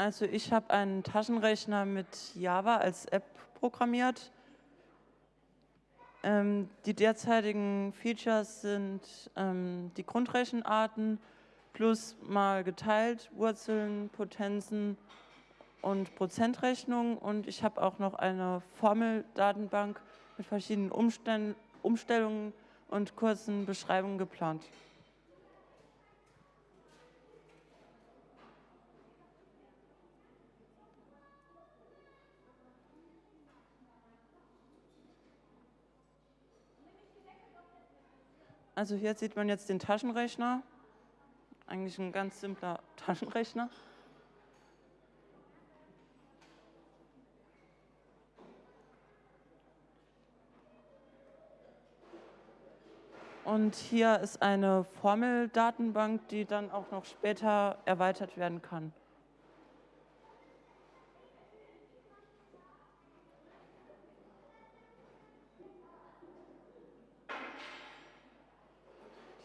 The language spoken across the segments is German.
Also ich habe einen Taschenrechner mit Java als App programmiert. Ähm, die derzeitigen Features sind ähm, die Grundrechenarten plus mal geteilt, Wurzeln, Potenzen und Prozentrechnung. Und ich habe auch noch eine Formeldatenbank mit verschiedenen Umstell Umstellungen und kurzen Beschreibungen geplant. Also hier sieht man jetzt den Taschenrechner. Eigentlich ein ganz simpler Taschenrechner. Und hier ist eine Formeldatenbank, die dann auch noch später erweitert werden kann.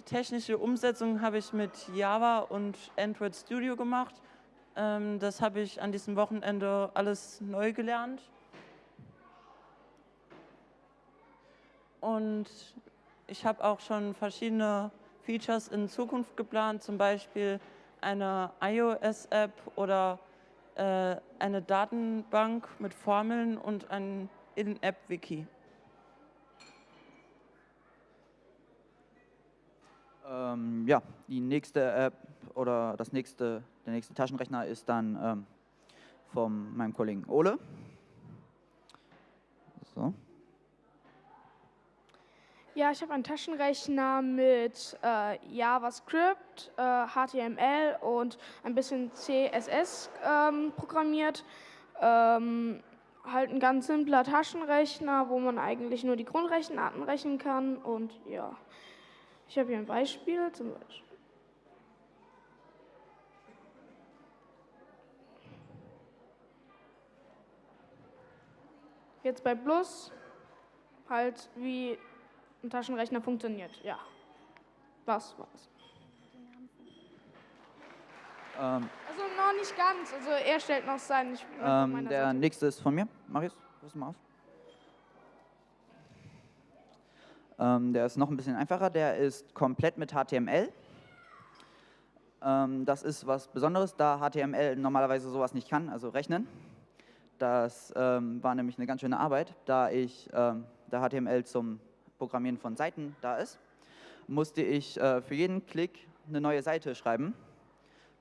Technische Umsetzung habe ich mit Java und Android Studio gemacht. Ähm, das habe ich an diesem Wochenende alles neu gelernt. Und ich habe auch schon verschiedene Features in Zukunft geplant, zum Beispiel eine iOS-App oder äh, eine Datenbank mit Formeln und ein In-App-Wiki. Ähm, ja, die nächste App oder das nächste, der nächste Taschenrechner ist dann ähm, von meinem Kollegen Ole. So. Ja, ich habe einen Taschenrechner mit äh, JavaScript, äh, HTML und ein bisschen CSS ähm, programmiert. Ähm, halt ein ganz simpler Taschenrechner, wo man eigentlich nur die Grundrechenarten rechnen kann und ja. Ich habe hier ein Beispiel, zum Beispiel. Jetzt bei Plus, halt wie ein Taschenrechner funktioniert. Ja, das war's. Ähm, also noch nicht ganz, also er stellt noch sein. Ähm, der nächste ist von mir. Marius, rüst mal auf. Ähm, der ist noch ein bisschen einfacher, der ist komplett mit HTML. Ähm, das ist was Besonderes, da HTML normalerweise sowas nicht kann, also rechnen. Das ähm, war nämlich eine ganz schöne Arbeit, da ich ähm, da HTML zum Programmieren von Seiten da ist, musste ich äh, für jeden Klick eine neue Seite schreiben.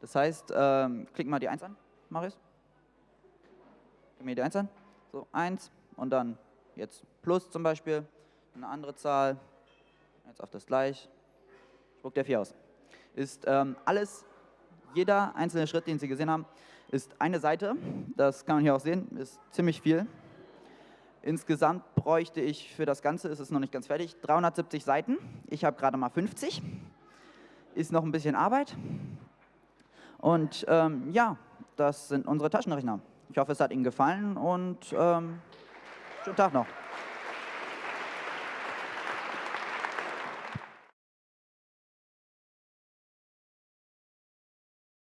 Das heißt, ähm, klick mal die 1 an, Marius. Klick mir die 1 an. So, 1 und dann jetzt Plus zum Beispiel eine andere Zahl, jetzt auf das gleich, spuckt der 4 aus. Ist ähm, alles, jeder einzelne Schritt, den Sie gesehen haben, ist eine Seite. Das kann man hier auch sehen, ist ziemlich viel. Insgesamt bräuchte ich für das Ganze, ist es noch nicht ganz fertig, 370 Seiten. Ich habe gerade mal 50. Ist noch ein bisschen Arbeit. Und ähm, ja, das sind unsere Taschenrechner. Ich hoffe, es hat Ihnen gefallen und ähm, schönen Tag noch.